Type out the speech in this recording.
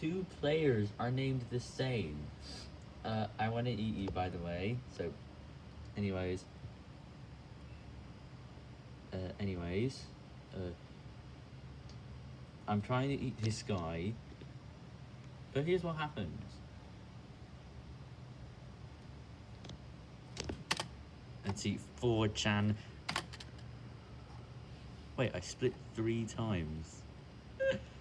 two players are named the same. Uh, I want to eat you, by the way. So, anyways. Uh, anyways. Uh, I'm trying to eat this guy. But here's what happens. Let's eat 4chan. Wait, I split three times.